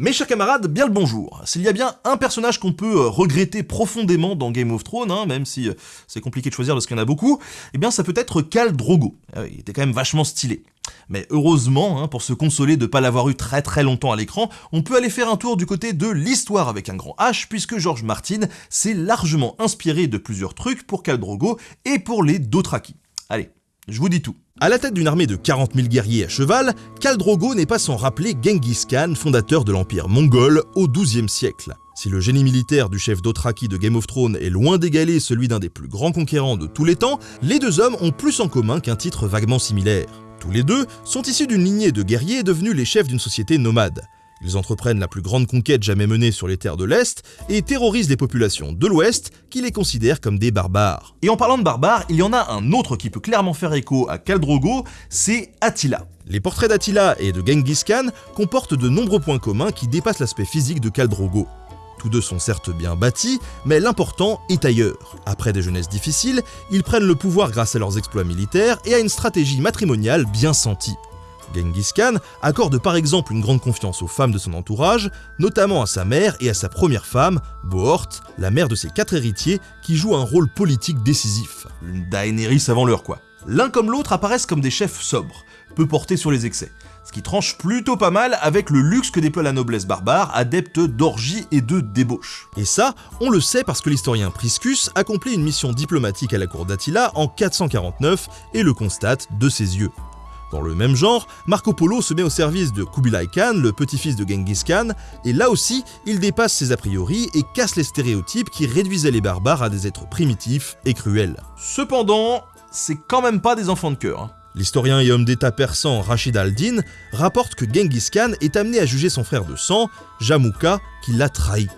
Mes chers camarades, bien le bonjour. S'il y a bien un personnage qu'on peut euh, regretter profondément dans Game of Thrones, hein, même si euh, c'est compliqué de choisir parce qu'il y en a beaucoup, eh bien ça peut être Khal Drogo. Euh, il était quand même vachement stylé. Mais heureusement, hein, pour se consoler de pas l'avoir eu très très longtemps à l'écran, on peut aller faire un tour du côté de l'histoire avec un grand H, puisque George Martin s'est largement inspiré de plusieurs trucs pour Khal Drogo et pour les Dothraki. Allez, je vous dis tout. À la tête d'une armée de 40 000 guerriers à cheval, Khal Drogo n'est pas sans rappeler Genghis Khan, fondateur de l'empire mongol au XIIe siècle. Si le génie militaire du chef Dothraki de Game of Thrones est loin d'égaler celui d'un des plus grands conquérants de tous les temps, les deux hommes ont plus en commun qu'un titre vaguement similaire. Tous les deux sont issus d'une lignée de guerriers devenus les chefs d'une société nomade. Ils entreprennent la plus grande conquête jamais menée sur les terres de l'Est et terrorisent les populations de l'Ouest qui les considèrent comme des barbares. Et en parlant de barbares, il y en a un autre qui peut clairement faire écho à Khal Drogo, c'est Attila. Les portraits d'Attila et de Genghis Khan comportent de nombreux points communs qui dépassent l'aspect physique de Khal Drogo. Tous deux sont certes bien bâtis, mais l'important est ailleurs. Après des jeunesses difficiles, ils prennent le pouvoir grâce à leurs exploits militaires et à une stratégie matrimoniale bien sentie. Genghis Khan accorde par exemple une grande confiance aux femmes de son entourage, notamment à sa mère et à sa première femme, Bohort, la mère de ses quatre héritiers, qui joue un rôle politique décisif. Une Daenerys avant l'heure quoi. L'un comme l'autre apparaissent comme des chefs sobres, peu portés sur les excès, ce qui tranche plutôt pas mal avec le luxe que déploie la noblesse barbare, adepte d'orgie et de débauche. Et ça, on le sait parce que l'historien Priscus accomplit une mission diplomatique à la cour d'Attila en 449 et le constate de ses yeux. Dans le même genre, Marco Polo se met au service de Kubilai Khan, le petit-fils de Genghis Khan, et là aussi, il dépasse ses a priori et casse les stéréotypes qui réduisaient les barbares à des êtres primitifs et cruels. Cependant, c'est quand même pas des enfants de cœur. Hein. L'historien et homme d'État persan Rachid al-Din rapporte que Genghis Khan est amené à juger son frère de sang, Jamouka, qui l'a trahi.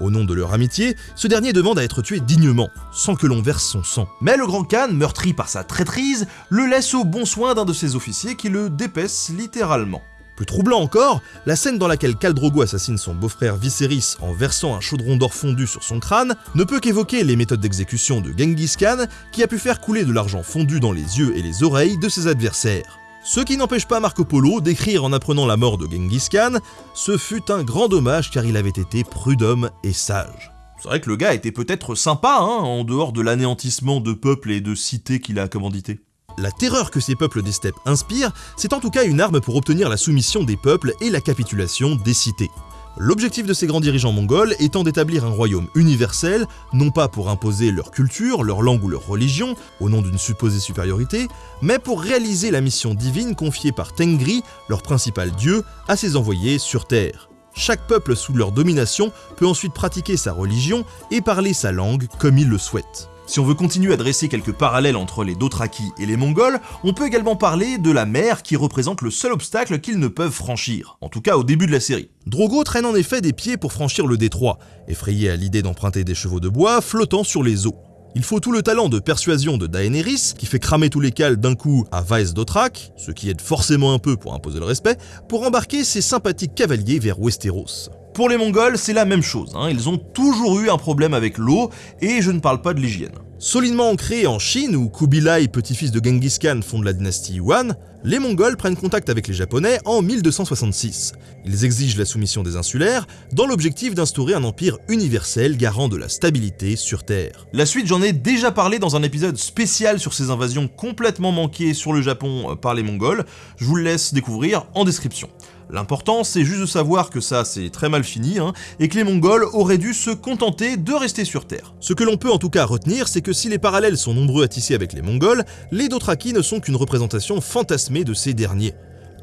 Au nom de leur amitié, ce dernier demande à être tué dignement, sans que l'on verse son sang. Mais le grand Khan, meurtri par sa traîtrise, le laisse au bon soin d'un de ses officiers qui le dépaisse littéralement. Plus troublant encore, la scène dans laquelle Khal Drogo assassine son beau-frère Viserys en versant un chaudron d'or fondu sur son crâne ne peut qu'évoquer les méthodes d'exécution de Genghis Khan qui a pu faire couler de l'argent fondu dans les yeux et les oreilles de ses adversaires. Ce qui n'empêche pas Marco Polo d'écrire en apprenant la mort de Genghis Khan, ce fut un grand dommage car il avait été prud'homme et sage. C'est vrai que le gars était peut-être sympa, hein, en dehors de l'anéantissement de peuples et de cités qu'il a commandité. La terreur que ces peuples des steppes inspirent, c'est en tout cas une arme pour obtenir la soumission des peuples et la capitulation des cités. L'objectif de ces grands dirigeants mongols étant d'établir un royaume universel, non pas pour imposer leur culture, leur langue ou leur religion, au nom d'une supposée supériorité, mais pour réaliser la mission divine confiée par Tengri, leur principal dieu, à ses envoyés sur Terre. Chaque peuple sous leur domination peut ensuite pratiquer sa religion et parler sa langue comme il le souhaite. Si on veut continuer à dresser quelques parallèles entre les Dothraki et les Mongols, on peut également parler de la mer qui représente le seul obstacle qu'ils ne peuvent franchir, en tout cas au début de la série. Drogo traîne en effet des pieds pour franchir le détroit, effrayé à l'idée d'emprunter des chevaux de bois flottant sur les eaux. Il faut tout le talent de persuasion de Daenerys, qui fait cramer tous les cales d'un coup à Vaes Dothrak, ce qui aide forcément un peu pour imposer le respect, pour embarquer ses sympathiques cavaliers vers Westeros. Pour les Mongols, c'est la même chose, hein. ils ont toujours eu un problème avec l'eau, et je ne parle pas de l'hygiène. Solidement ancrés en Chine, où Kubilai, petit-fils de Genghis Khan, fonde la dynastie Yuan, les Mongols prennent contact avec les Japonais en 1266. Ils exigent la soumission des insulaires, dans l'objectif d'instaurer un empire universel garant de la stabilité sur Terre. La suite, j'en ai déjà parlé dans un épisode spécial sur ces invasions complètement manquées sur le Japon euh, par les Mongols, je vous le laisse découvrir en description. L'important, c'est juste de savoir que ça, c'est très mal fini, hein, et que les Mongols auraient dû se contenter de rester sur Terre. Ce que l'on peut en tout cas retenir, c'est que si les parallèles sont nombreux à tisser avec les Mongols, les Dothraki ne sont qu'une représentation fantasmée de ces derniers.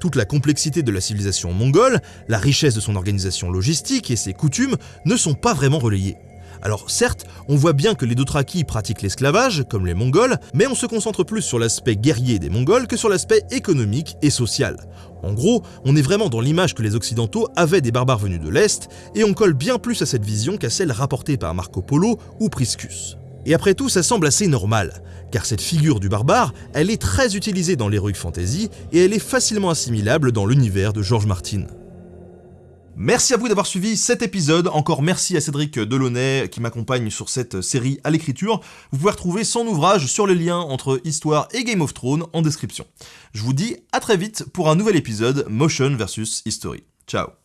Toute la complexité de la civilisation mongole, la richesse de son organisation logistique et ses coutumes ne sont pas vraiment relayées. Alors certes, on voit bien que les Dothraki pratiquent l'esclavage, comme les Mongols, mais on se concentre plus sur l'aspect guerrier des Mongols que sur l'aspect économique et social. En gros, on est vraiment dans l'image que les Occidentaux avaient des barbares venus de l'Est, et on colle bien plus à cette vision qu'à celle rapportée par Marco Polo ou Priscus. Et après tout, ça semble assez normal, car cette figure du barbare, elle est très utilisée dans l'heroic fantasy, et elle est facilement assimilable dans l'univers de George Martin. Merci à vous d'avoir suivi cet épisode, encore merci à Cédric Delaunay qui m'accompagne sur cette série à l'écriture. Vous pouvez retrouver son ouvrage sur les liens entre Histoire et Game of Thrones en description. Je vous dis à très vite pour un nouvel épisode Motion vs History. Ciao